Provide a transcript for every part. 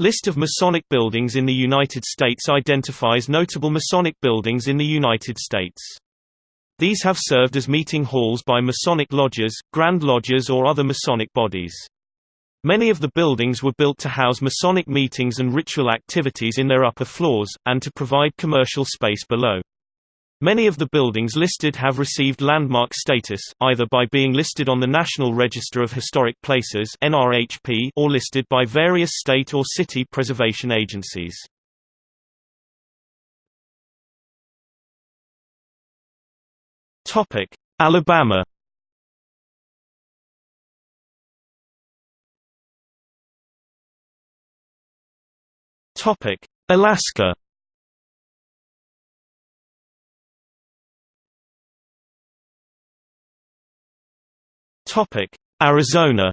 List of Masonic buildings in the United States identifies notable Masonic buildings in the United States. These have served as meeting halls by Masonic lodges, Grand Lodges or other Masonic bodies. Many of the buildings were built to house Masonic meetings and ritual activities in their upper floors, and to provide commercial space below. Many of the buildings listed have received landmark status, either by being listed on the National Register of Historic Places or listed by various state or city preservation agencies. Alabama. Alaska. Topic: Arizona.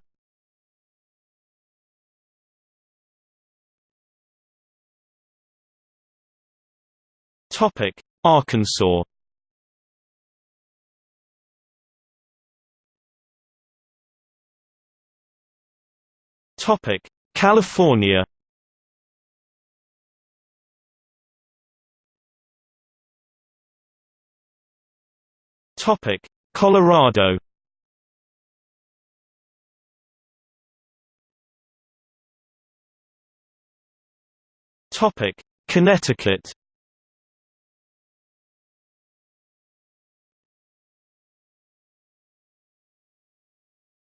Topic: Arkansas. Topic: California. Topic: Colorado. Topic: Connecticut.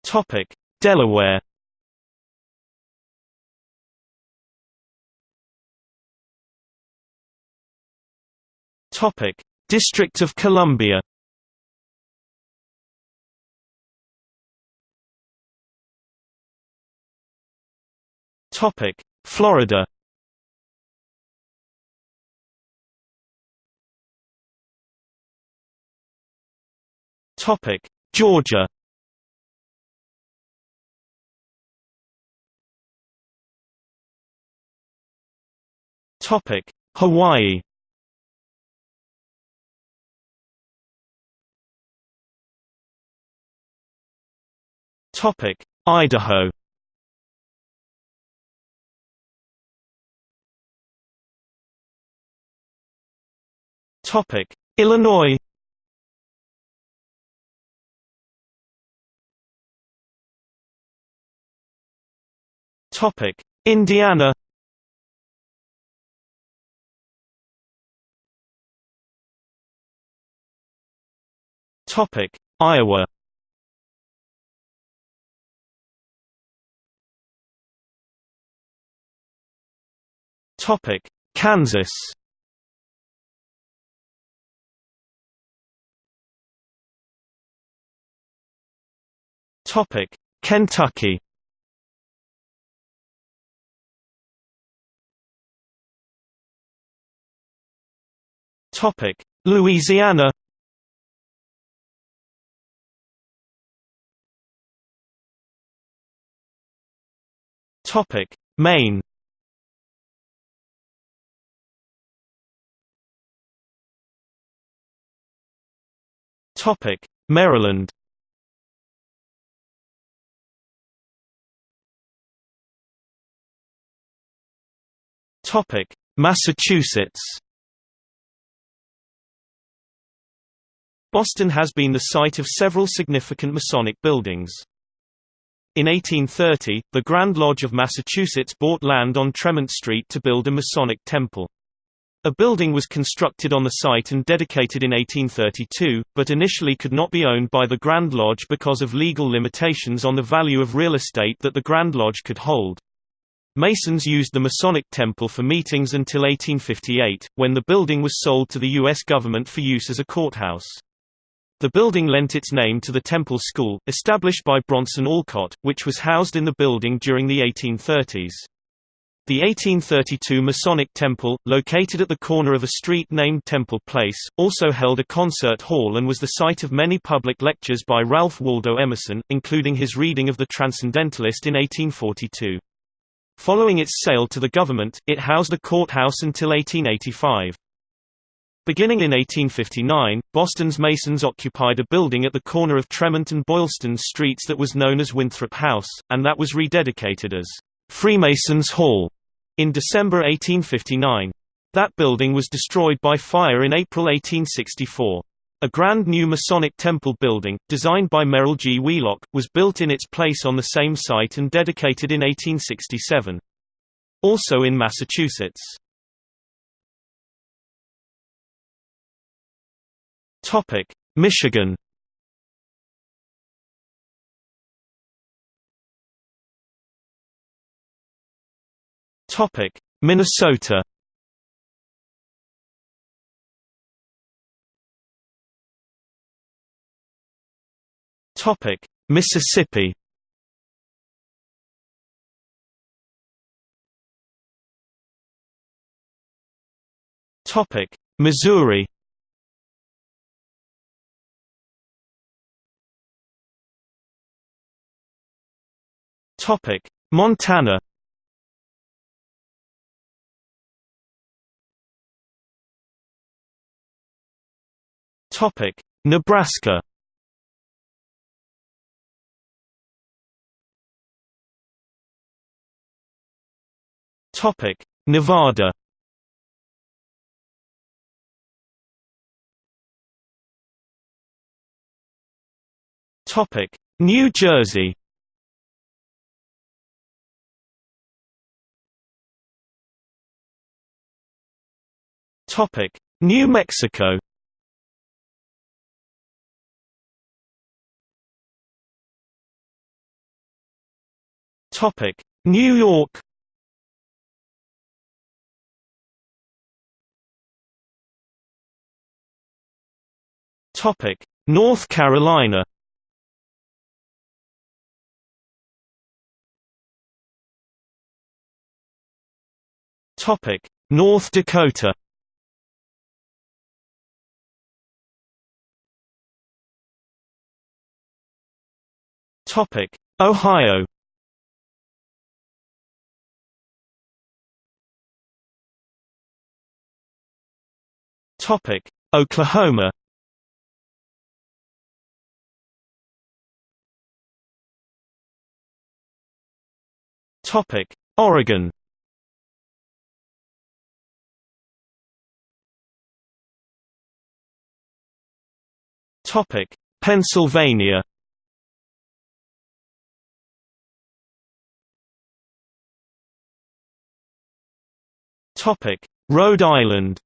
Topic: Delaware. Topic: District of Columbia. Topic: Florida. Topic: Georgia. Topic: Hawaii. Topic: Idaho. Topic: Illinois. Topic: Indiana. Topic: Iowa. Topic: Kansas. Topic: Kentucky. Louisiana. Topic: Maine. Topic: Maryland. Topic: Massachusetts. Boston has been the site of several significant Masonic buildings. In 1830, the Grand Lodge of Massachusetts bought land on Tremont Street to build a Masonic temple. A building was constructed on the site and dedicated in 1832, but initially could not be owned by the Grand Lodge because of legal limitations on the value of real estate that the Grand Lodge could hold. Masons used the Masonic Temple for meetings until 1858, when the building was sold to the U.S. government for use as a courthouse. The building lent its name to the Temple School, established by Bronson Alcott, which was housed in the building during the 1830s. The 1832 Masonic Temple, located at the corner of a street named Temple Place, also held a concert hall and was the site of many public lectures by Ralph Waldo Emerson, including his reading of The Transcendentalist in 1842. Following its sale to the government, it housed a courthouse until 1885. Beginning in 1859, Boston's Masons occupied a building at the corner of Tremont and Boylston Streets that was known as Winthrop House, and that was rededicated as Freemasons Hall. in December 1859. That building was destroyed by fire in April 1864. A grand new Masonic temple building, designed by Merrill G. Wheelock, was built in its place on the same site and dedicated in 1867. Also in Massachusetts. Michigan Topic: Minnesota Topic: Mississippi. Topic: Missouri. Topic: Montana. Topic: Nebraska. Topic: Nevada. Topic: New Jersey. Topic: New Mexico. Topic: New York. Topic: North Carolina. Topic: North Dakota. Topic: Ohio. Topic: Oklahoma. Topic: Oregon. Topic: Pennsylvania. Topic: Rhode Island.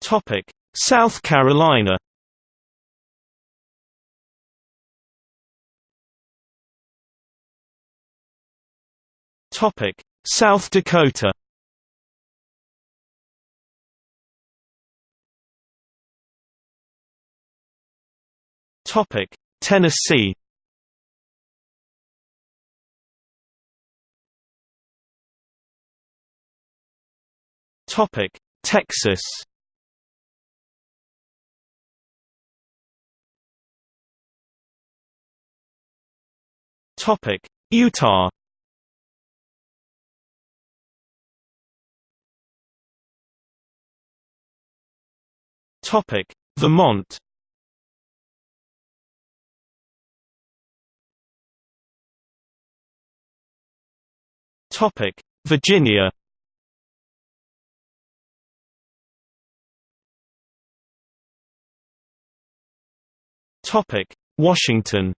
Topic: South Carolina. Topic: South Dakota. Topic: Tennessee. Topic: Texas. Topic: Utah. Topic: Vermont. Topic: Virginia. Topic: Washington.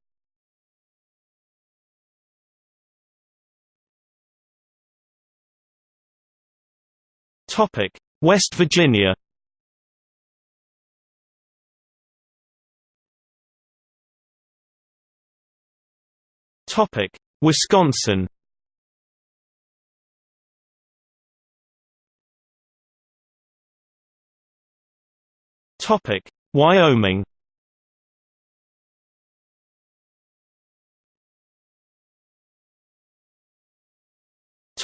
Topic: West Virginia. Topic: Wisconsin. Topic: Wyoming.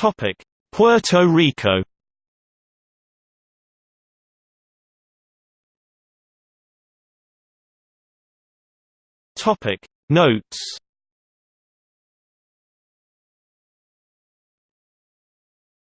Topic: Puerto Rico. Topic Notes